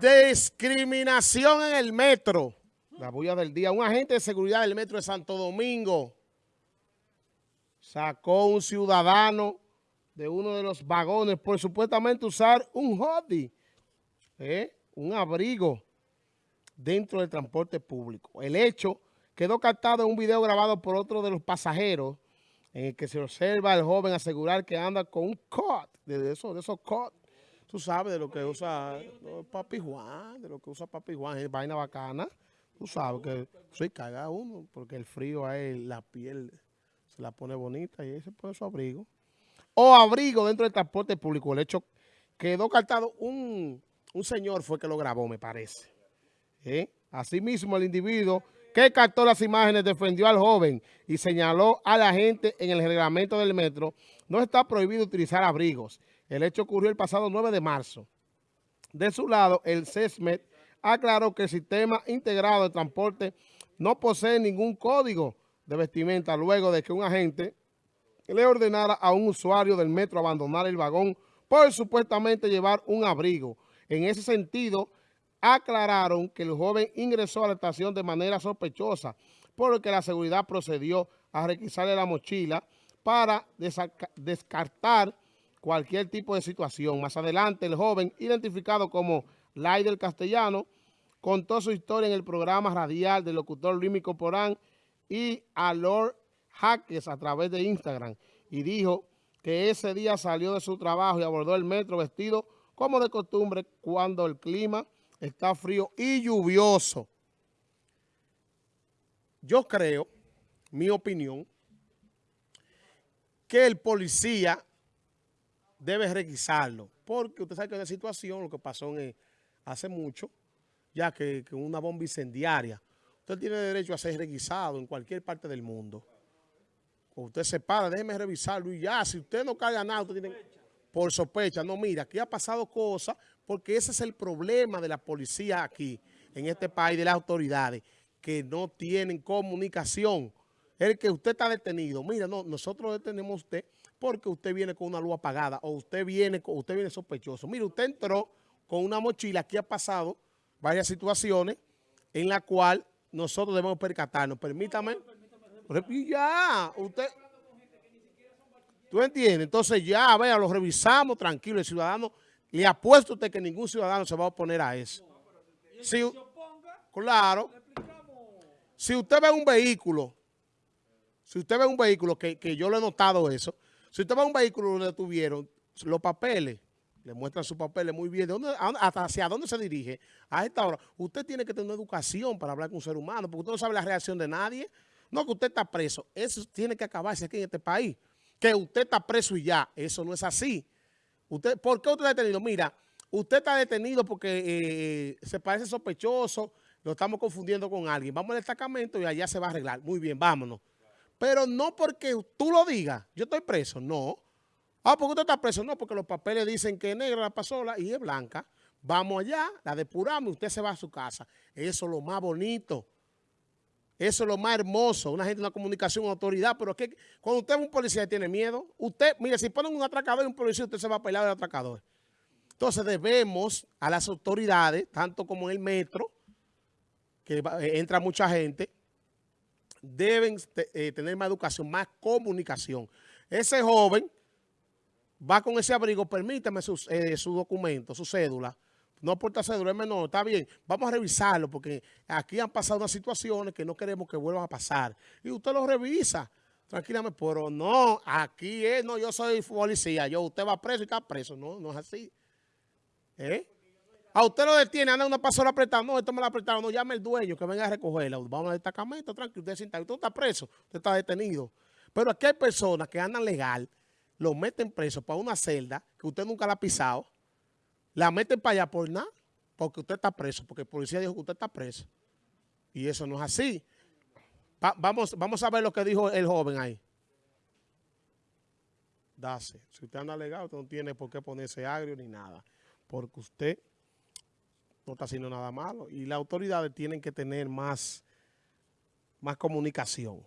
Discriminación en el metro. La bulla del día. Un agente de seguridad del metro de Santo Domingo sacó un ciudadano de uno de los vagones por supuestamente usar un hoodie, ¿eh? un abrigo dentro del transporte público. El hecho quedó captado en un video grabado por otro de los pasajeros en el que se observa al joven asegurar que anda con un cot, de esos, de esos cot tú sabes de lo que usa Papi Juan, de lo que usa Papi Juan, es vaina bacana. Tú sabes que soy caga uno, porque el frío a él, la piel se la pone bonita y ahí se pone su abrigo. O abrigo dentro del transporte público. El hecho quedó cartado un, un señor fue que lo grabó, me parece. ¿Eh? Asimismo, el individuo que captó las imágenes defendió al joven y señaló a la gente en el reglamento del metro no está prohibido utilizar abrigos. El hecho ocurrió el pasado 9 de marzo. De su lado, el CESMET aclaró que el sistema integrado de transporte no posee ningún código de vestimenta luego de que un agente le ordenara a un usuario del metro abandonar el vagón por supuestamente llevar un abrigo. En ese sentido, aclararon que el joven ingresó a la estación de manera sospechosa, por lo que la seguridad procedió a requisarle la mochila para descartar cualquier tipo de situación. Más adelante, el joven, identificado como Lai del Castellano, contó su historia en el programa radial del locutor Luis Porán y a Lord Jaques a través de Instagram y dijo que ese día salió de su trabajo y abordó el metro vestido como de costumbre cuando el clima está frío y lluvioso. Yo creo, mi opinión, que el policía debe requisarlo, porque usted sabe que la situación, lo que pasó hace mucho, ya que, que, una bomba incendiaria, usted tiene derecho a ser requisado en cualquier parte del mundo. Usted se para, déjeme revisarlo y ya, si usted no carga nada, usted tiene por sospecha. No, mira, aquí ha pasado cosas, porque ese es el problema de la policía aquí, en este país, de las autoridades, que no tienen comunicación. El que usted está detenido, mira, no, nosotros detenemos a usted porque usted viene con una luz apagada o usted viene, usted viene sospechoso. Mire, usted entró con una mochila, aquí ha pasado varias situaciones en la cual nosotros debemos percatarnos. Permítame. Ya, usted... ¿Tú entiendes? Entonces ya, vea, lo revisamos tranquilo. El ciudadano, le apuesto a usted que ningún ciudadano se va a oponer a eso. Si, claro. Si usted ve un vehículo, si usted ve un vehículo, que, que yo le he notado eso, si usted va a un vehículo donde tuvieron los papeles, le muestran sus papeles muy bien, ¿de dónde, hasta hacia dónde se dirige a esta hora. Usted tiene que tener una educación para hablar con un ser humano, porque usted no sabe la reacción de nadie. No, que usted está preso. Eso tiene que acabarse aquí en este país. Que usted está preso y ya. Eso no es así. Usted, ¿Por qué usted está detenido? Mira, usted está detenido porque eh, se parece sospechoso, lo estamos confundiendo con alguien. Vamos al destacamento y allá se va a arreglar. Muy bien, vámonos. Pero no porque tú lo digas, yo estoy preso, no. Ah, porque usted está preso, no, porque los papeles dicen que es negra la pasola y es blanca. Vamos allá, la depuramos y usted se va a su casa. Eso es lo más bonito. Eso es lo más hermoso. Una gente, una comunicación, una autoridad. Pero que cuando usted es un policía y tiene miedo, usted, mire, si ponen un atracador y un policía, usted se va a pelear del atracador. Entonces debemos a las autoridades, tanto como en el metro, que entra mucha gente, deben eh, tener más educación, más comunicación. Ese joven va con ese abrigo, permítame eh, su documento, su cédula, no aporta cédula, es menor, está bien, vamos a revisarlo porque aquí han pasado unas situaciones que no queremos que vuelvan a pasar. Y usted lo revisa tranquilamente, pero no, aquí es, no, yo soy policía, yo, usted va preso y está preso, no, no es así. ¿Eh? A usted lo detiene, anda una pasola apretada. No, esto me la apretaron. No, llame el dueño que venga a recogerla. Vamos al destacamento, tranquilo. Usted, sienta, usted está preso, usted está detenido. Pero aquí hay personas que andan legal, lo meten preso para una celda que usted nunca la ha pisado, la meten para allá por nada, porque usted está preso, porque el policía dijo que usted está preso. Y eso no es así. vamos, vamos a ver lo que dijo el joven ahí. Dase. Si usted anda legal, usted no tiene por qué ponerse agrio ni nada. Porque usted no está haciendo nada malo. Y las autoridades tienen que tener más, más comunicación.